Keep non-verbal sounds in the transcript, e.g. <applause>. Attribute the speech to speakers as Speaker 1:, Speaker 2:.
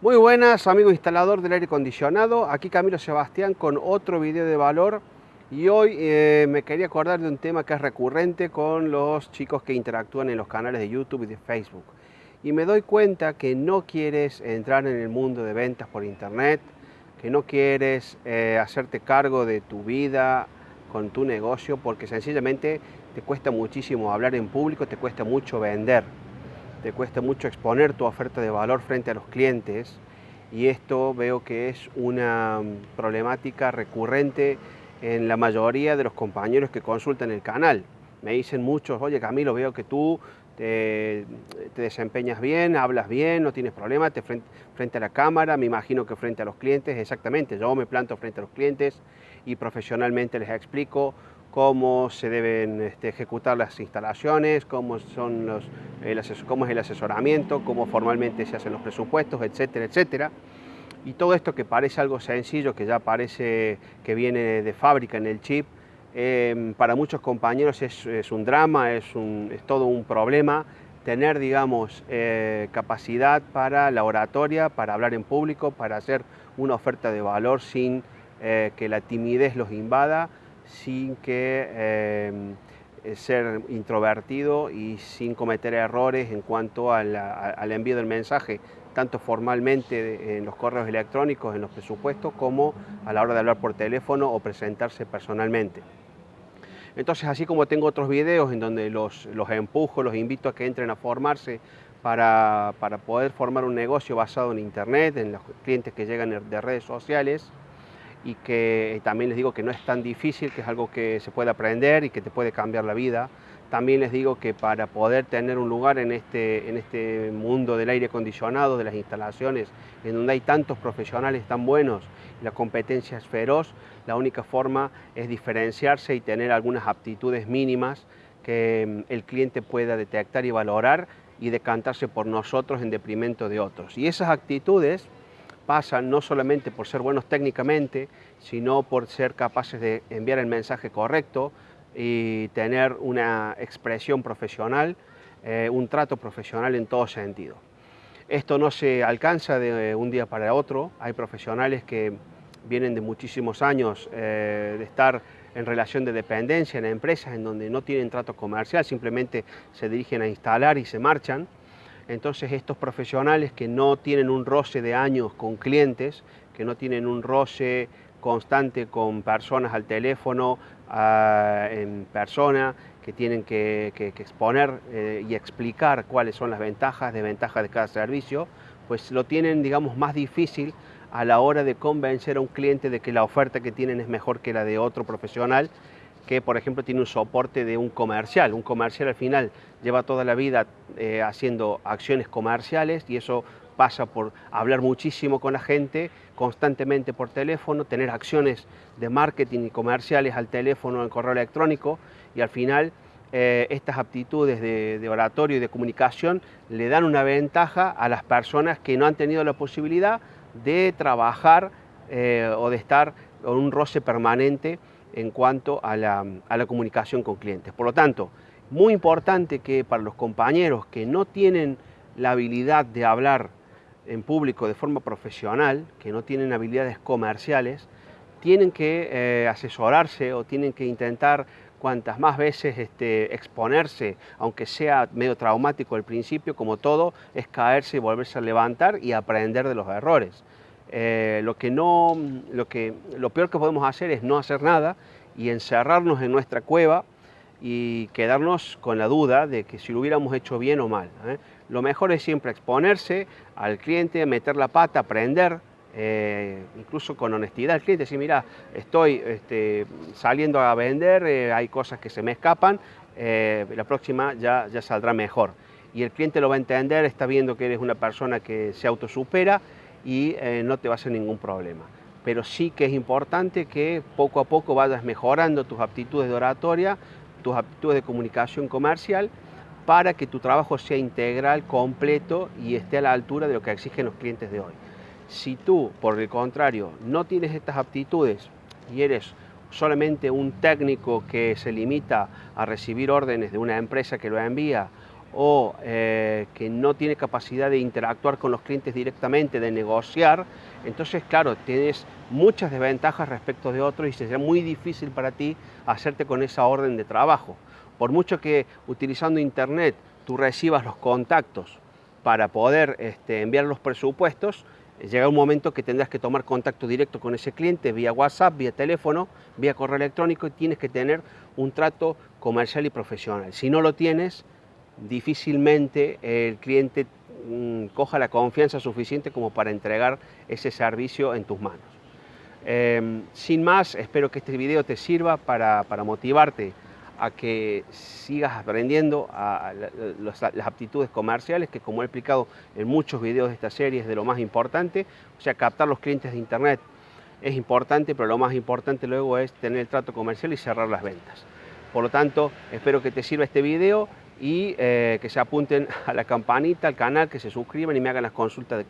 Speaker 1: Muy buenas amigo instalador del aire acondicionado, aquí Camilo Sebastián con otro video de valor. Y hoy eh, me quería acordar de un tema que es recurrente con los chicos que interactúan en los canales de YouTube y de Facebook. Y me doy cuenta que no quieres entrar en el mundo de ventas por internet, que no quieres eh, hacerte cargo de tu vida con tu negocio porque sencillamente te cuesta muchísimo hablar en público, te cuesta mucho vender te cuesta mucho exponer tu oferta de valor frente a los clientes y esto veo que es una problemática recurrente en la mayoría de los compañeros que consultan el canal. Me dicen muchos, oye Camilo, veo que tú te, desempeñas bien, hablas bien, no tienes problema, te frente, a la cámara, me imagino que frente a los clientes, exactamente, yo me planto frente a los clientes y profesionalmente les explico cómo se deben este, ejecutar las instalaciones, cómo, son los, cómo es el asesoramiento, cómo formalmente se hacen los presupuestos, etcétera, etcétera. Y todo esto que parece algo sencillo, que ya parece que viene de fábrica en el chip, em, para muchos compañeros es, un drama, es, todo un problema tener, digamos, eh, capacidad para la oratoria, para hablar en público, para hacer una oferta de valor sin eh, que la timidez los invada, sin que eh, ser introvertido y sin cometer errores en cuanto al envío del mensaje, tanto formalmente en los correos electrónicos, en los presupuestos, como a la hora de hablar por teléfono o presentarse personalmente. Entonces, así como tengo otros videos en donde los, los empujo, los invito a que entren a formarse para, para poder formar un negocio basado en Internet, en los clientes que llegan de redes sociales, y que también les digo que no es tan difícil, que es algo que se puede aprender y que te puede cambiar la vida. También les digo que para poder tener un lugar en este, en este mundo del aire acondicionado, de las instalaciones, en donde hay tantos profesionales tan buenos y la competencia es feroz, la única forma es diferenciarse y tener algunas aptitudes mínimas que mm, el cliente pueda detectar y valorar y decantarse por nosotros en deprimento de otros. Y esas actitudes pasan no solamente por ser buenos técnicamente, sino por ser capaces de enviar el mensaje correcto y tener una expresión profesional, eh, un trato profesional en todo sentido. Esto no se alcanza de un día para otro, hay profesionales que vienen de muchísimos años eh, de estar en relación de dependencia en empresas en donde no tienen trato comercial, simplemente se dirigen a instalar y se marchan, entonces estos profesionales que no tienen un roce de años con clientes, que no tienen un roce constante con personas al teléfono, ah, en persona, que tienen que, exponer eh, y explicar cuáles son las ventajas, desventajas de cada servicio, pues lo tienen, digamos, más difícil a la hora de convencer a un cliente de que la oferta que tienen es mejor que la de otro profesional que por ejemplo tiene un soporte de un comercial. Un comercial al final lleva toda la vida eh, haciendo acciones comerciales y eso pasa por hablar muchísimo con la gente, constantemente por teléfono, tener acciones de marketing y comerciales al teléfono, en correo electrónico y al final eh, estas aptitudes de, oratorio y de comunicación le dan una ventaja a las personas que no han tenido la posibilidad de trabajar eh, o de estar con un roce permanente en cuanto a la, comunicación con clientes. Por lo tanto, muy importante que para los compañeros que no tienen la habilidad de hablar en público de forma profesional, que no tienen habilidades comerciales, tienen que eh, asesorarse o tienen que intentar cuantas más veces este, exponerse, aunque sea medio traumático al principio, como todo, es caerse y volverse a levantar y aprender de los errores. Eh, lo, que no, lo, que, lo peor que podemos hacer es no hacer nada y encerrarnos en nuestra cueva y quedarnos con la duda de que si lo hubiéramos hecho bien o mal. ¿eh? Lo mejor es siempre exponerse al cliente, meter la pata, aprender, eh, incluso con honestidad al cliente, decir, mira, estoy este, saliendo a vender, hay cosas que se me escapan, la próxima ya, ya saldrá mejor. Y el cliente lo va a entender, está viendo que eres una persona que se autosupera y eh, no te va a hacer ningún problema. Pero sí que es importante que poco a poco vayas mejorando tus aptitudes de oratoria, tus aptitudes de comunicación comercial, para que tu trabajo sea integral, completo y esté a la altura de lo que exigen los clientes de hoy. Si tú, por el contrario, no tienes estas aptitudes y eres solamente un técnico que se limita a recibir órdenes de una empresa que lo envía o eh, que no tiene capacidad de interactuar con los clientes directamente, de negociar, entonces claro, tienes muchas desventajas respecto de otros y será muy difícil para ti hacerte con esa orden de trabajo. Por mucho que utilizando internet tú recibas los contactos para poder este, enviar los presupuestos, llega un momento que tendrás que tomar contacto directo con ese cliente vía WhatsApp, vía teléfono, vía correo electrónico y tienes que tener un trato comercial y profesional. Si no lo tienes, difícilmente el cliente mm, coja la confianza suficiente como para entregar ese servicio en tus manos. Em, sin más, espero que este video te sirva para, motivarte a que sigas aprendiendo las aptitudes comerciales, que como he explicado en muchos videos de esta serie es de lo más importante, o sea, captar los clientes de internet es importante, pero lo más importante luego es tener el trato comercial y cerrar las ventas. Por lo tanto, espero que te sirva este video y eh, que se apunten <laughs> a la campanita, al canal, que se suscriban y me hagan las consultas de